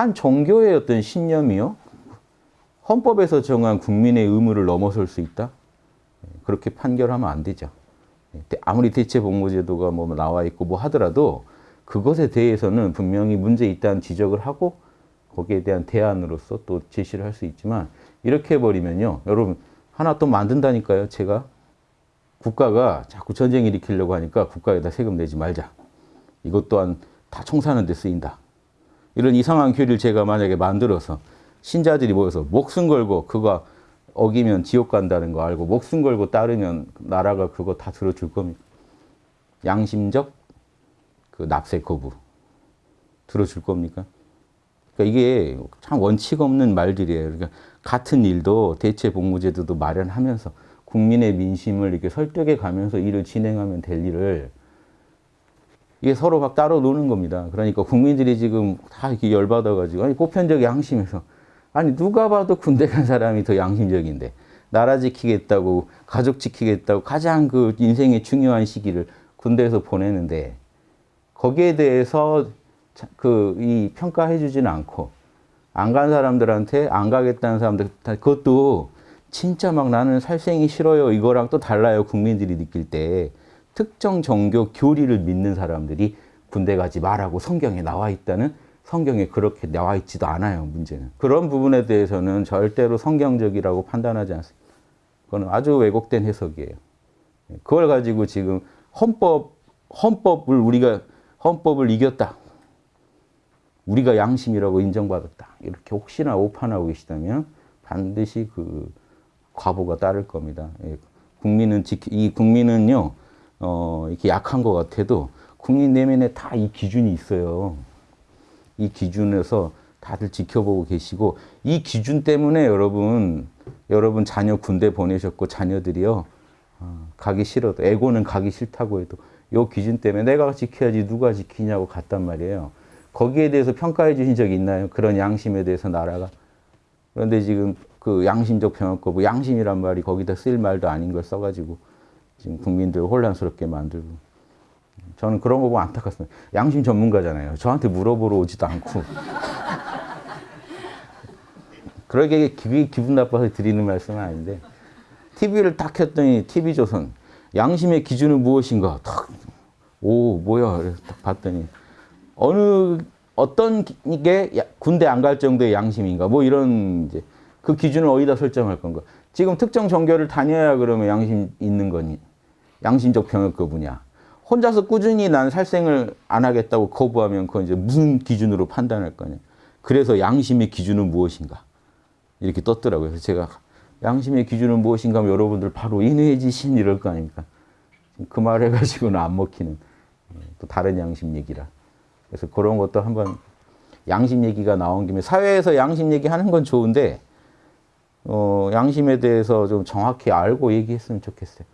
한 종교의 어떤 신념이요. 헌법에서 정한 국민의 의무를 넘어설 수 있다? 그렇게 판결하면 안 되죠. 아무리 대체복무제도가 뭐 나와 있고 뭐 하더라도 그것에 대해서는 분명히 문제 있다는 지적을 하고 거기에 대한 대안으로서 또 제시를 할 수 있지만 이렇게 해버리면요. 여러분 하나 또 만든다니까요. 제가 국가가 자꾸 전쟁 일으키려고 하니까 국가에다 세금 내지 말자. 이것 또한 다 총사하는 데 쓰인다. 이런 이상한 교리를 제가 만약에 만들어서 신자들이 모여서 목숨 걸고 그거 어기면 지옥 간다는 거 알고 목숨 걸고 따르면 나라가 그거 다 들어줄 겁니다. 양심적 그 납세 거부 들어줄 겁니까? 그러니까 이게 참 원칙 없는 말들이에요. 그러니까 같은 일도 대체 복무제도도 마련하면서 국민의 민심을 이렇게 설득해 가면서 일을 진행하면 될 일을 이게 서로 막 따로 노는 겁니다. 그러니까 국민들이 지금 다 이렇게 열받아가지고 아니 보편적 양심에서. 아니 누가 봐도 군대 간 사람이 더 양심적인데. 나라 지키겠다고 가족 지키겠다고 가장 그 인생의 중요한 시기를 군대에서 보내는데 거기에 대해서 그 이 평가해 주지는 않고 안 간 사람들한테 안 가겠다는 사람들 그것도 진짜 막 나는 살생이 싫어요. 이거랑 또 달라요. 국민들이 느낄 때 특정 종교 교리를 믿는 사람들이 군대 가지 말라고 성경에 나와 있다는 성경에 그렇게 나와 있지도 않아요, 문제는. 그런 부분에 대해서는 절대로 성경적이라고 판단하지 않습니다. 그건 아주 왜곡된 해석이에요. 그걸 가지고 지금 헌법, 헌법을 우리가, 헌법을 이겼다. 우리가 양심이라고 인정받았다. 이렇게 혹시나 오판하고 계시다면 반드시 그 과보가 따를 겁니다. 예, 국민은 지키, 이 국민은요, 어, 이렇게 약한 것 같아도 국민 내면에 다 이 기준이 있어요. 이 기준에서 다들 지켜보고 계시고 이 기준 때문에 여러분 여러분 자녀 군대 보내셨고 자녀들이요 어, 가기 싫어도 에고는 가기 싫다고 해도 요 기준 때문에 내가 지켜야지 누가 지키냐고 갔단 말이에요. 거기에 대해서 평가해 주신 적 있나요? 그런 양심에 대해서 나라가 그런데 지금 그 양심적 병역거부 양심이란 말이 거기다 쓸 말도 아닌 걸 써가지고 지금 국민들 혼란스럽게 만들고. 저는 그런 거 보면 안타깝습니다. 양심 전문가잖아요. 저한테 물어보러 오지도 않고. 그러게 그게 기분 나빠서 드리는 말씀은 아닌데. TV를 딱 켰더니 TV조선. 양심의 기준은 무엇인가? 탁, 오 뭐야? 딱 봤더니 어느 어떤 게 군대 안 갈 정도의 양심인가? 뭐 이런 이제 그 기준을 어디다 설정할 건가? 지금 특정 종교를 다녀야 그러면 양심 있는 거니 양심적 병역 거부냐 혼자서 꾸준히 난 살생을 안 하겠다고 거부하면 그건 이제 무슨 기준으로 판단할 거냐. 그래서 양심의 기준은 무엇인가. 이렇게 떴더라고요. 그래서 제가 양심의 기준은 무엇인가 하면 여러분들 바로 인해지신 이럴 거 아닙니까. 그 말 해가지고는 안 먹히는 또 다른 양심 얘기라. 그래서 그런 것도 한번 양심 얘기가 나온 김에 사회에서 양심 얘기하는 건 좋은데 어, 양심에 대해서 좀 정확히 알고 얘기했으면 좋겠어요.